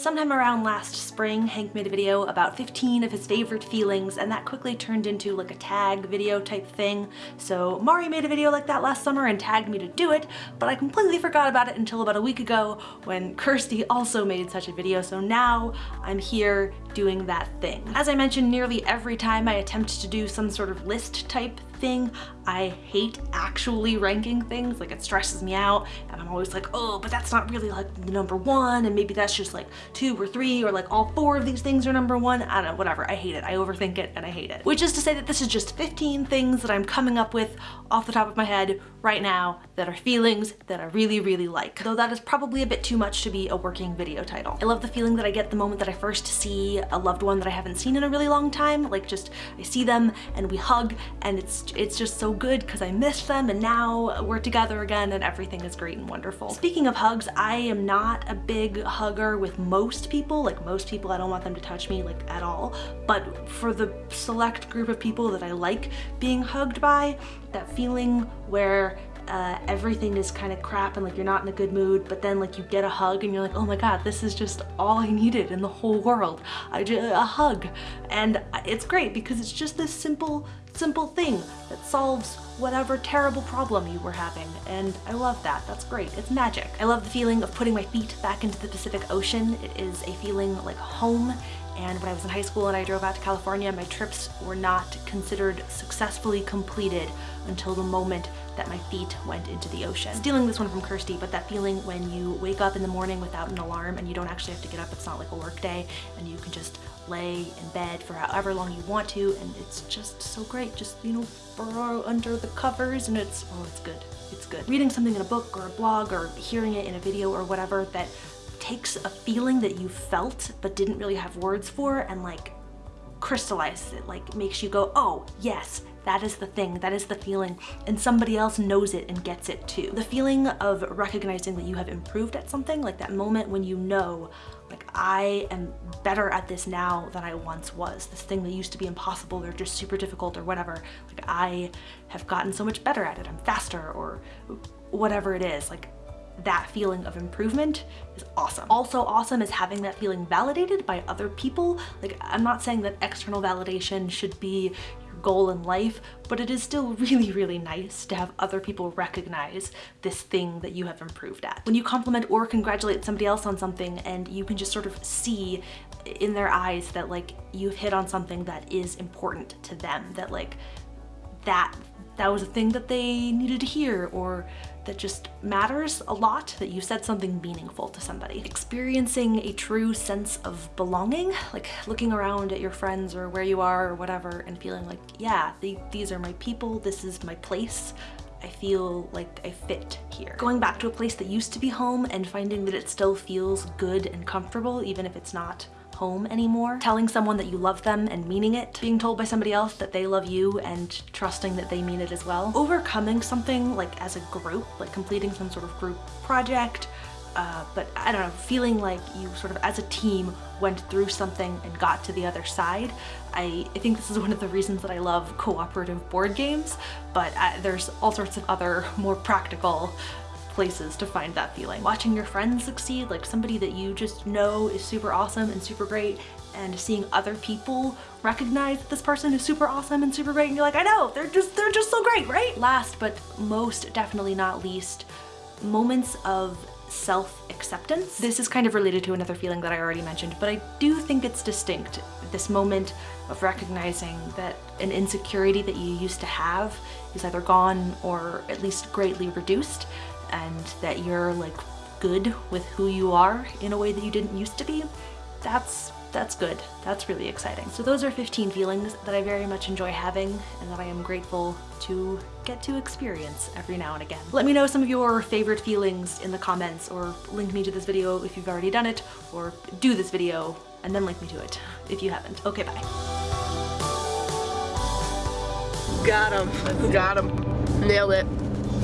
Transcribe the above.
Sometime around last spring, Hank made a video about 15 of his favorite feelings and that quickly turned into like a tag video type thing. So Mari made a video like that last summer and tagged me to do it, but I completely forgot about it until about a week ago when Kirsty also made such a video. So now I'm here doing that thing. As I mentioned, nearly every time I attempt to do some sort of list type thing. I hate actually ranking things, like it stresses me out and I'm always like, oh, but that's not really like the number one and maybe that's just like two or three or like all four of these things are number one. I don't know, whatever, I hate it. I overthink it and I hate it. Which is to say that this is just 15 things that I'm coming up with off the top of my head right now that are feelings that I really, really like. Though that is probably a bit too much to be a working video title. I love the feeling that I get the moment that I first see a loved one that I haven't seen in a really long time. Like just, I see them and we hug and it's it's just so good because I missed them and now we're together again and everything is great and wonderful. Speaking of hugs, I am not a big hugger with most people. Like most people, I don't want them to touch me like at all. But for the select group of people that I like being hugged by, that feeling where uh, everything is kind of crap and like you're not in a good mood but then like you get a hug and you're like oh my god this is just all I needed in the whole world I just a hug and it's great because it's just this simple simple thing that solves whatever terrible problem you were having and I love that. That's great. It's magic. I love the feeling of putting my feet back into the Pacific Ocean. It is a feeling like home and when I was in high school and I drove out to California, my trips were not considered successfully completed until the moment that my feet went into the ocean. Stealing this one from Kirsty, but that feeling when you wake up in the morning without an alarm and you don't actually have to get up, it's not like a work day, and you can just lay in bed for however long you want to, and it's just so great. Just, you know, burrow under the covers and it's, oh, it's good. It's good. Reading something in a book or a blog or hearing it in a video or whatever that takes a feeling that you felt but didn't really have words for and like crystallizes it, like makes you go, oh yes, that is the thing, that is the feeling, and somebody else knows it and gets it too. The feeling of recognizing that you have improved at something, like that moment when you know, like I am better at this now than I once was. This thing that used to be impossible or just super difficult or whatever, like I have gotten so much better at it. I'm faster or whatever it is. Like that feeling of improvement is awesome. Also awesome is having that feeling validated by other people. Like I'm not saying that external validation should be your goal in life, but it is still really, really nice to have other people recognize this thing that you have improved at. When you compliment or congratulate somebody else on something and you can just sort of see in their eyes that like you've hit on something that is important to them, that like that that was a thing that they needed to hear or that just matters a lot, that you said something meaningful to somebody. Experiencing a true sense of belonging, like looking around at your friends or where you are or whatever and feeling like, yeah, they, these are my people, this is my place, I feel like I fit here. Going back to a place that used to be home and finding that it still feels good and comfortable even if it's not home anymore. Telling someone that you love them and meaning it. Being told by somebody else that they love you and trusting that they mean it as well. Overcoming something like as a group, like completing some sort of group project, uh, but I don't know, feeling like you sort of as a team went through something and got to the other side. I, I think this is one of the reasons that I love cooperative board games, but I, uh, there's all sorts of other more practical places to find that feeling. Watching your friends succeed, like somebody that you just know is super awesome and super great and seeing other people recognize that this person is super awesome and super great and you're like, I know, they're just, they're just so great, right? Last but most definitely not least, moments of self-acceptance. This is kind of related to another feeling that I already mentioned, but I do think it's distinct. This moment of recognizing that an insecurity that you used to have is either gone or at least greatly reduced and that you're like good with who you are in a way that you didn't used to be, that's that's good. That's really exciting. So those are 15 feelings that I very much enjoy having and that I am grateful to get to experience every now and again. Let me know some of your favorite feelings in the comments or link me to this video if you've already done it or do this video and then link me to it if you haven't. Okay, bye. Got him. Got him. Nailed it.